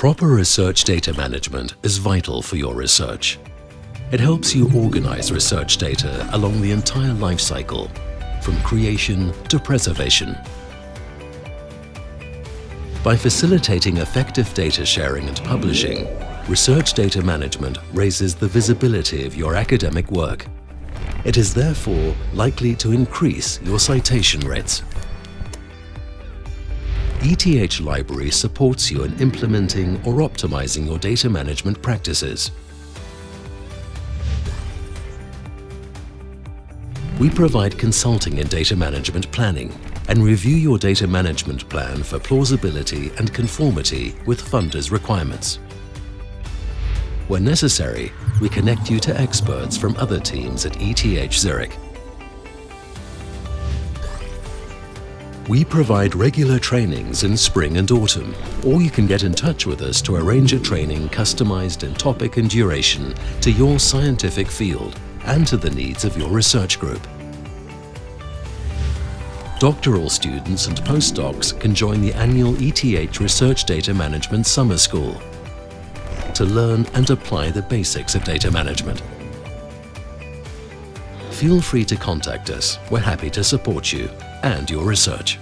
Proper research data management is vital for your research. It helps you organize research data along the entire life cycle, from creation to preservation. By facilitating effective data sharing and publishing, research data management raises the visibility of your academic work. It is therefore likely to increase your citation rates. ETH Library supports you in implementing or optimizing your data management practices. We provide consulting in data management planning and review your data management plan for plausibility and conformity with funders' requirements. When necessary, we connect you to experts from other teams at ETH Zurich. We provide regular trainings in spring and autumn, or you can get in touch with us to arrange a training customized in topic and duration to your scientific field and to the needs of your research group. Doctoral students and postdocs can join the annual ETH Research Data Management Summer School to learn and apply the basics of data management. Feel free to contact us. We're happy to support you and your research.